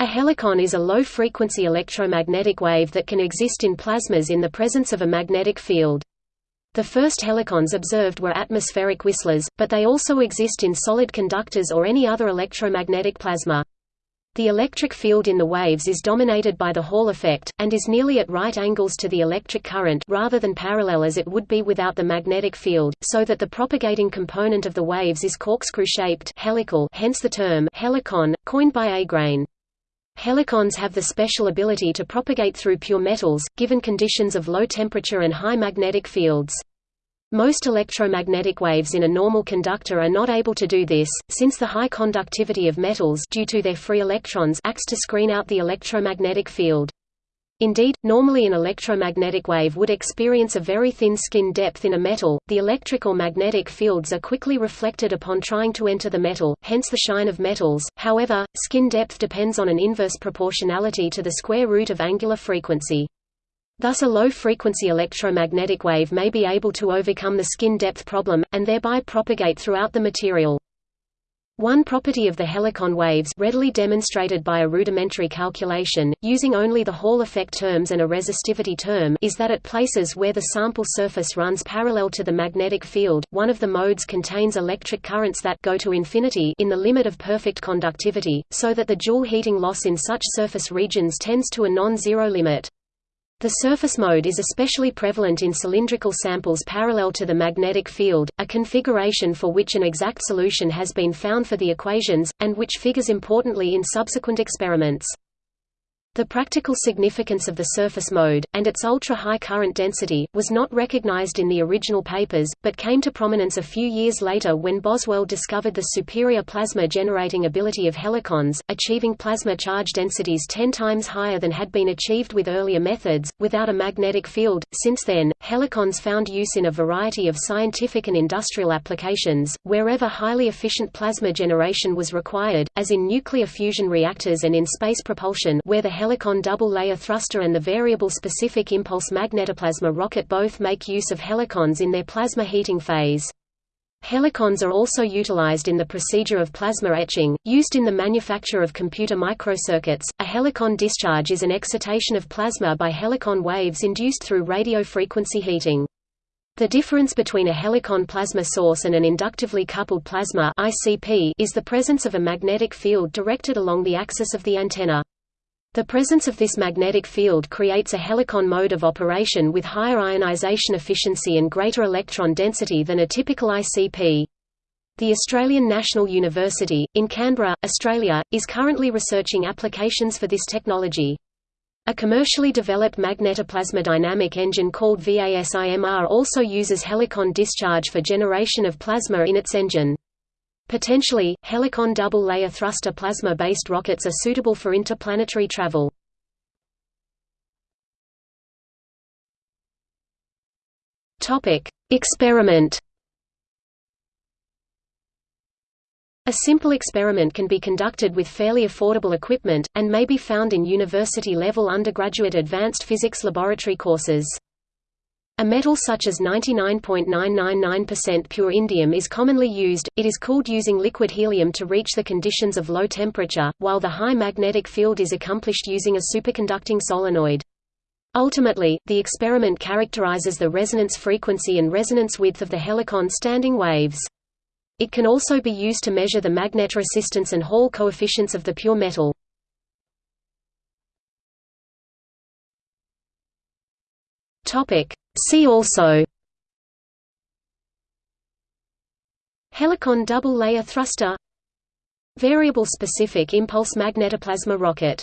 A helicon is a low-frequency electromagnetic wave that can exist in plasmas in the presence of a magnetic field. The first helicons observed were atmospheric whistlers, but they also exist in solid conductors or any other electromagnetic plasma. The electric field in the waves is dominated by the Hall effect, and is nearly at right angles to the electric current rather than parallel as it would be without the magnetic field, so that the propagating component of the waves is corkscrew-shaped helical hence the term helicon, coined by Aigrain. Helicons have the special ability to propagate through pure metals, given conditions of low temperature and high magnetic fields. Most electromagnetic waves in a normal conductor are not able to do this, since the high conductivity of metals due to their free electrons acts to screen out the electromagnetic field. Indeed, normally an electromagnetic wave would experience a very thin skin depth in a metal, the electric or magnetic fields are quickly reflected upon trying to enter the metal, hence the shine of metals. However, skin depth depends on an inverse proportionality to the square root of angular frequency. Thus a low-frequency electromagnetic wave may be able to overcome the skin depth problem, and thereby propagate throughout the material. One property of the helicon waves readily demonstrated by a rudimentary calculation, using only the Hall effect terms and a resistivity term is that at places where the sample surface runs parallel to the magnetic field, one of the modes contains electric currents that go to infinity in the limit of perfect conductivity, so that the Joule heating loss in such surface regions tends to a non-zero limit. The surface mode is especially prevalent in cylindrical samples parallel to the magnetic field, a configuration for which an exact solution has been found for the equations, and which figures importantly in subsequent experiments. The practical significance of the surface mode, and its ultra-high current density, was not recognized in the original papers, but came to prominence a few years later when Boswell discovered the superior plasma-generating ability of helicons, achieving plasma charge densities 10 times higher than had been achieved with earlier methods, without a magnetic field. Since then, helicons found use in a variety of scientific and industrial applications, wherever highly efficient plasma generation was required, as in nuclear fusion reactors and in space propulsion where the helicon double-layer thruster and the variable specific impulse magnetoplasma rocket both make use of helicons in their plasma heating phase. Helicons are also utilized in the procedure of plasma etching, used in the manufacture of computer microcircuits. A helicon discharge is an excitation of plasma by helicon waves induced through radio frequency heating. The difference between a helicon plasma source and an inductively coupled plasma ICP is the presence of a magnetic field directed along the axis of the antenna. The presence of this magnetic field creates a helicon mode of operation with higher ionization efficiency and greater electron density than a typical ICP. The Australian National University, in Canberra, Australia, is currently researching applications for this technology. A commercially developed magnetoplasma dynamic engine called VASIMR also uses helicon discharge for generation of plasma in its engine. Potentially, helicon double-layer thruster plasma-based rockets are suitable for interplanetary travel. Experiment. A simple experiment can be conducted with fairly affordable equipment, and may be found in university-level undergraduate advanced physics laboratory courses. A metal such as 99.999% pure indium is commonly used, it is cooled using liquid helium to reach the conditions of low temperature, while the high magnetic field is accomplished using a superconducting solenoid. Ultimately, the experiment characterizes the resonance frequency and resonance width of the helicon standing waves. It can also be used to measure the magnetoresistance and Hall coefficients of the pure metal. Topic: See also Helicon double-layer thruster Variable specific impulse magnetoplasma rocket